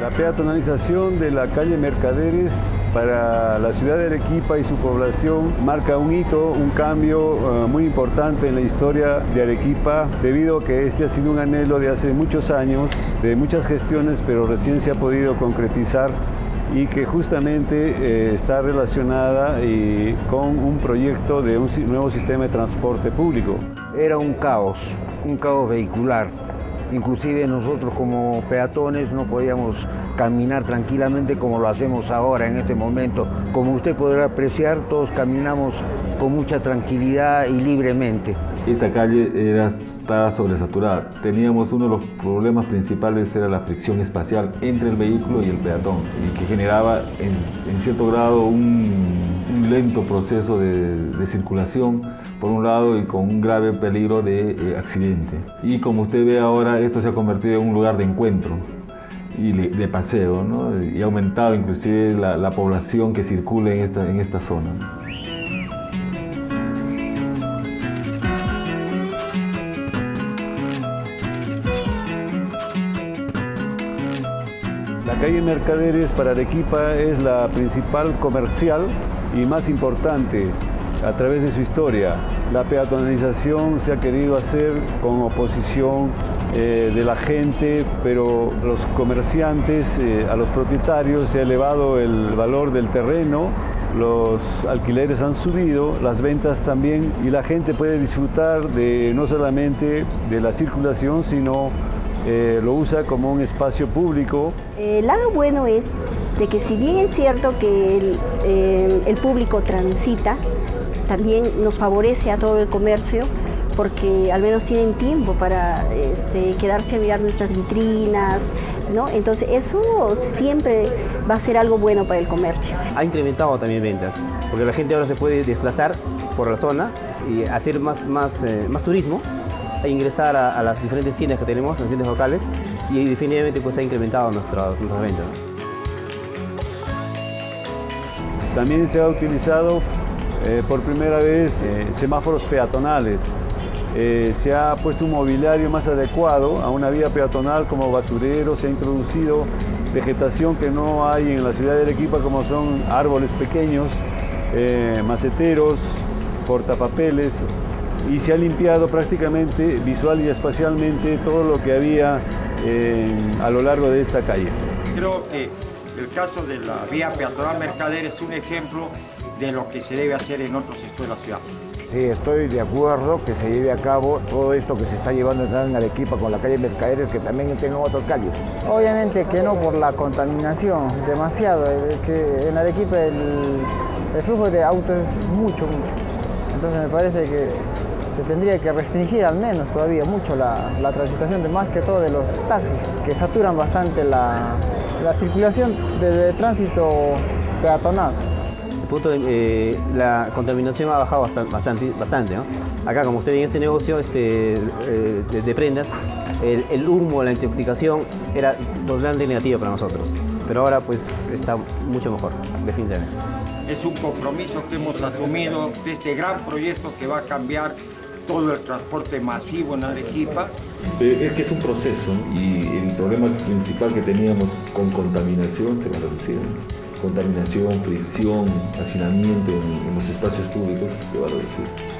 La peatonalización de la calle Mercaderes para la ciudad de Arequipa y su población marca un hito, un cambio uh, muy importante en la historia de Arequipa, debido a que este ha sido un anhelo de hace muchos años, de muchas gestiones, pero recién se ha podido concretizar y que justamente eh, está relacionada con un proyecto de un nuevo sistema de transporte público. Era un caos, un caos vehicular. Inclusive nosotros como peatones no podíamos caminar tranquilamente como lo hacemos ahora en este momento. Como usted podrá apreciar, todos caminamos con mucha tranquilidad y libremente. Esta calle era, estaba sobresaturada. Teníamos uno de los problemas principales era la fricción espacial entre el vehículo y el peatón y que generaba en, cierto grado un, lento proceso de, de, circulación por un lado y con un grave peligro de eh, accidente. Y como usted ve ahora, esto se ha convertido en un lugar de encuentro y de paseo, ¿no? y ha aumentado inclusive la, la, población que circula en esta, en esta zona. La calle Mercaderes para Arequipa es la principal comercial y más importante a través de su historia. La peatonalización se ha querido hacer con oposición eh, de la gente, pero los comerciantes, eh, a los propietarios se ha elevado el valor del terreno, los alquileres han subido, las ventas también, y la gente puede disfrutar de no solamente de la circulación, sino eh, lo usa como un espacio público. El lado bueno es de que si bien es cierto que el, el, el público transita, también nos favorece a todo el comercio porque al menos tienen tiempo para este, quedarse a mirar nuestras vitrinas, ¿no? Entonces eso siempre va a ser algo bueno para el comercio. Ha incrementado también ventas, porque la gente ahora se puede desplazar por la zona y hacer más, más, eh, más turismo e ingresar a, a, las diferentes tiendas que tenemos, las tiendas locales, y definitivamente pues ha incrementado nuestras, nuestras ventas. También se ha utilizado eh, por primera vez eh, semáforos peatonales. Eh, se ha puesto un mobiliario más adecuado a una vía peatonal como basurero, se ha introducido vegetación que no hay en la ciudad de Arequipa como son árboles pequeños, maceteros, portapapeles y se ha limpiado prácticamente visual y espacialmente todo lo que había a lo largo de esta calle. Creo que el caso de la vía peatonal Mercader es un ejemplo de lo que se debe hacer en otros sectores de la ciudad. Sí, estoy de acuerdo que se lleve a cabo todo esto que se está llevando en Arequipa con la calle Mercaderes, que también tengan otras calles. Obviamente que no por la contaminación, demasiado. que en Arequipa el, el flujo de autos es mucho, mucho. Entonces me parece que se tendría que restringir al menos todavía mucho la, la transitación de más que todo de los taxis, que saturan bastante la, la circulación de, de tránsito peatonal punto de, eh, la contaminación ha bajado bastante, bastante, bastante ¿no? Acá, como usted en este negocio este, eh, de, de, prendas, el, el, humo, la intoxicación era totalmente negativa para nosotros. Pero ahora pues está mucho mejor, definitivamente. Es un compromiso que hemos asumido de este gran proyecto que va a cambiar todo el transporte masivo en Arequipa. Es que es un proceso y el problema principal que teníamos con contaminación se va a reducir contaminación, fricción, hacinamiento en, en los espacios públicos, se va a reducir.